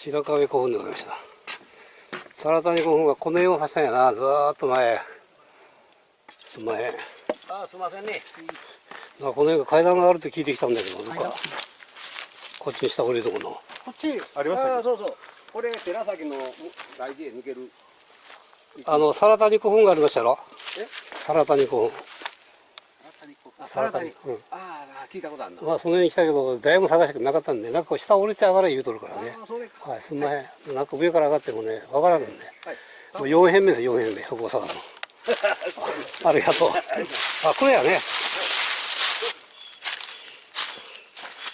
白壁古墳でございました。皿谷古墳はこの絵を指したんやな。ずーっと前。前。あすいませんね。この絵が階段があるって聞いてきたんだけどどっかこっちに下降りるとこの。こっち？ありましたあそうそう。これ寺崎の大事へ抜ける。あの皿谷古墳がありましたやろ？え？皿谷古墳あサラダにうん。ああ聞いたことあるな。まあその辺に来たけどだいぶ探したけどなかったんでなんか下降りて上がれ言うとるからね。はいすんまへん。なんか上から上がってもねわからんのね。はい。もう4辺目です4辺目そこを探るの。ありがとう。あこれやね。よ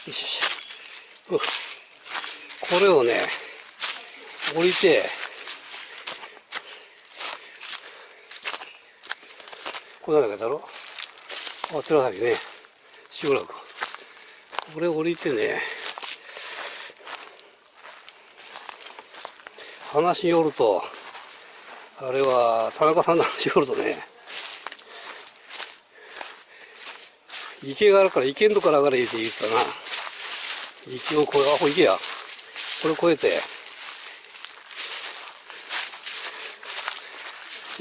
しよしうん。これをね降りてこれなんだけだろ。あ寺崎ね集落これ降りてね話によるとあれは田中さんの話によるとね池があるから池んとこから上がれって言ったな。池を越えあこれ池や。これ越えて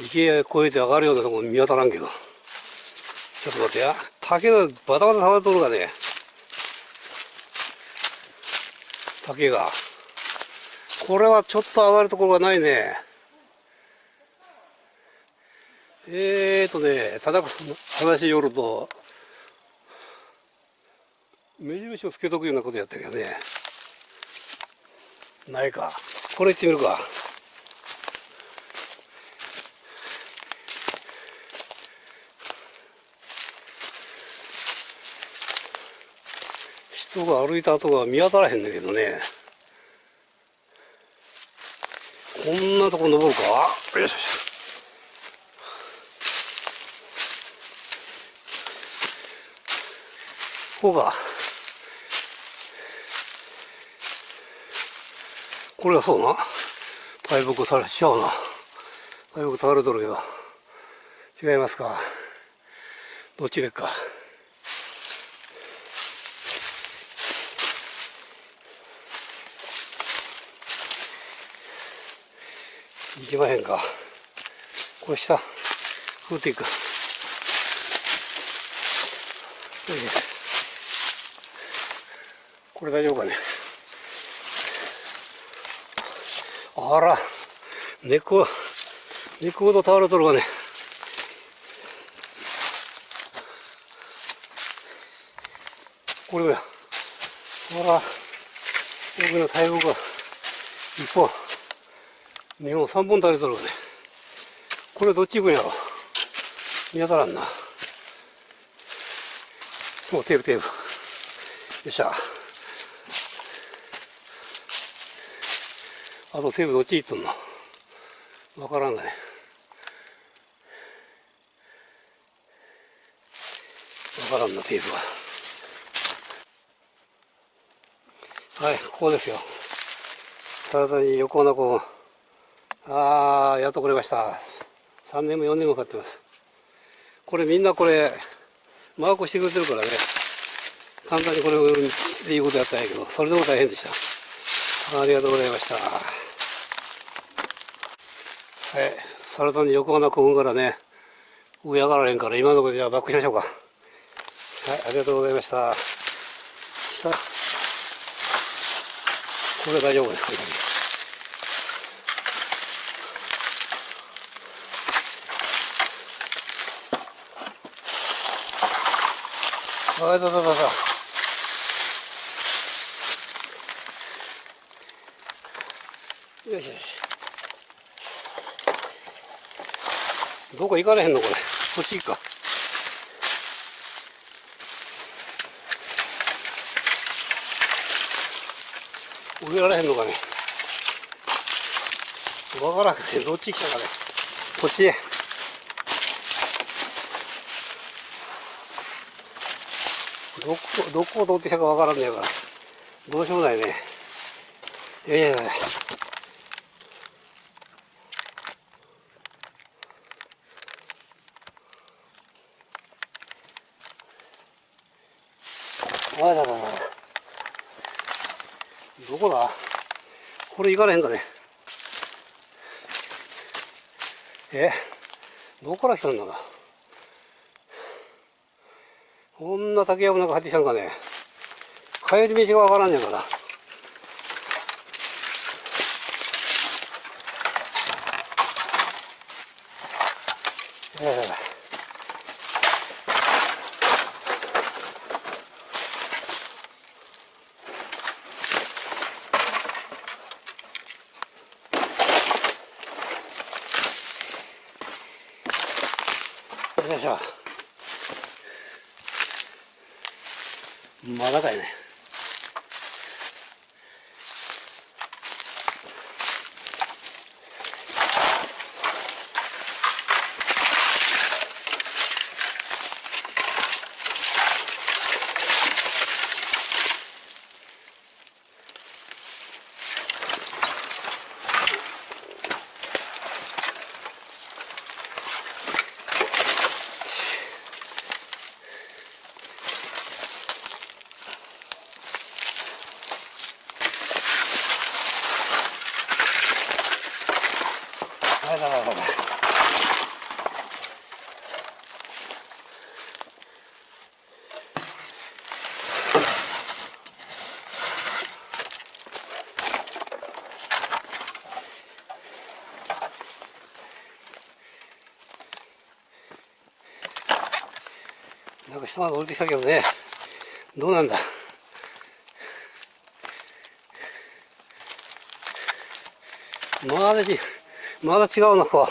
池越えて上がるようなとこ見当たらんけど。ちょっと待ってや。竹がバタバタ倒れとるがね。竹が。これはちょっと上がるところがないね。えーとね田中さんの話によると目印をつけとくようなことやったけどね。ないか。これ行ってみるか。人が歩いた跡が見当たらへんだけどね。こんなとこ登るか？よしよしここか。これがそうな？大木されちゃうな。大木倒れとるけど違いますか？どっちでっか？行きまへんか。これ下。降っていくこれ大丈夫かね。あら。根っこ根っこほど倒れとるわね。これや。ほら。奥の大木が。一本。2本3本垂れとるわね。これどっち行くんやろ。見当たらんな。もうテープテープよっしゃ。あとテープどっち行っとんの？わからんがね。わからんなテープは。はいここですよ。体に横穴こうああやっと来れました。3年も4年もかかってます。これみんなこれマークしてくれてるからね。簡単にこれを売るっていうことやったんやけどそれでも大変でした。ありがとうございました。はい。サルタンに横穴古墳からね上上がられんから今のところでじゃあバックしましょうか。はいありがとうございました。下。これ大丈夫ですあいだだだだよしよし。どこ行かれへんのこれ？こっち行くか。植えられへんのかね？わからんけどどっち来たかね？こっちへどこどこを通ってきたかわからんねえから。どうしようもないね。いやいやいや。あらららどこだ？これ行かれへんかね？え？どこから来たんだか？こんな竹やぶの中入ってきたのかね。帰り道がわからんねんから。よいしょ。まだかいね。か下まで降りてきたけどね。どうなんだ。まだまだ違うのか。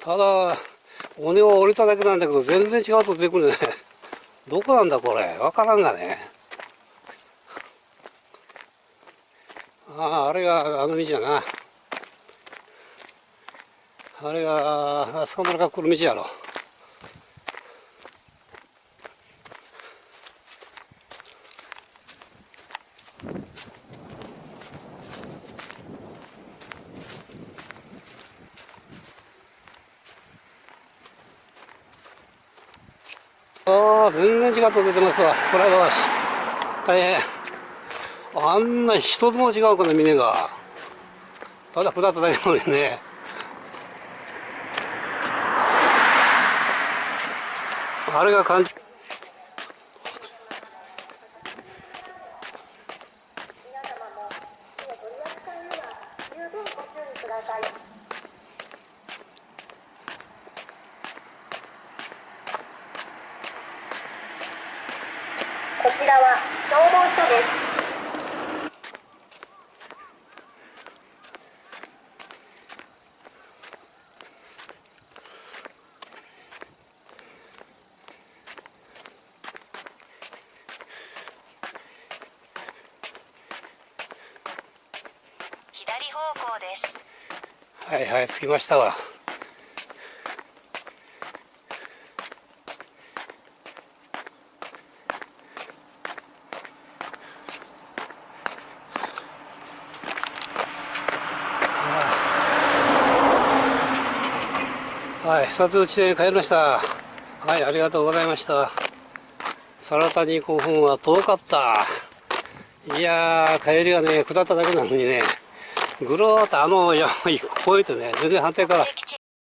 ただ尾根を降りただけなんだけど全然違うと出てくるね。どこなんだこれ？わからんがね。あああれがあの道やな。あれがあそこまでが来る道やろ。ああ、全然違った出てますわ。これは、大変。あんな一つも違うかな、峰が。ただ下っただけなのにね。あれが感じ。はいはい着きましたわ。はい、スタート地点に帰りました。はい、ありがとうございました。サラタに5分は遠かった。いやー、帰りがね、下っただけなのにね、ぐるーっとあの山を越えてね、全然反対から